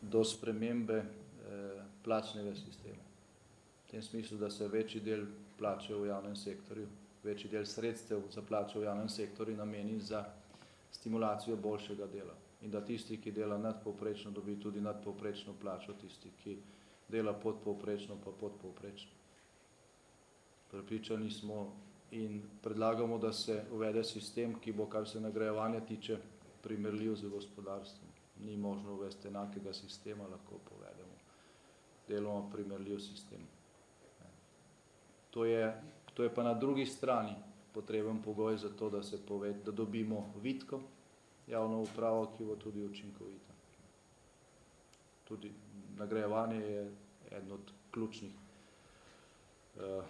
do, spremembe eh, plačnega sistema. V tem smislu, da se večji del plače v javnem sektorju, večji del sredstev za plače v javnem sektorju nameni za stimulacijo boljšega dela. In da tisti, ki dela nadpovprečno, dobi tudi nadpovprečno plačo, tisti, ki dela podpovprečno, pa podpovprečno. Prepričani smo in predlagamo, da se uvede sistem, ki bo, kar se nagrajevanja tiče, primerljiv z gospodarstvom. Ni možno uvesti enakega sistema, lahko povedemo. Deloma primerljiv sistem. To je, to je pa na drugi strani potreben pogoj za to, da se pove, da dobimo vitko javno upravo, ki bo tudi učinkovita. Tudi nagrajevanje je eden od ključnih uh,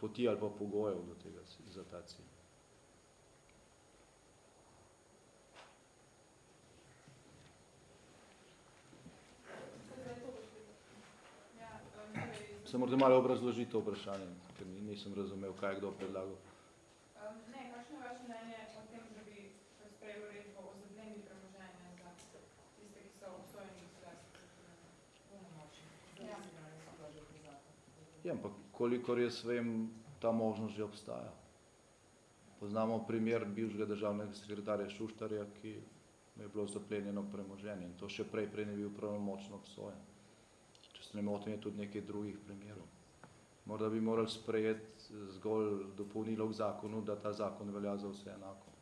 poti ali pa pogojev do tega, za ta cilj. Se morate malo obrazložiti vprašanje, ker nisem razumel, kaj je kdo predlagal. Ne, kakšno je vaše mnenje o tem, da bi sprejel uredbo o zadnemi premoženja za tiste, ki so obsojeni Ja. ja, ampak kolikor jaz vem, ta možnost že obstaja. Poznamo primer bivšega državnega sekretarja Šuštarja, ki je bilo zaplenjeno premoženje in to še prej, prej ne bil pravnomočno obsojen. Če se ne motim, je tudi nekaj drugih primerov. Morda bi morali sprejeti zgolj dopolnilo k zakonu, da ta zakon velja za vse enako.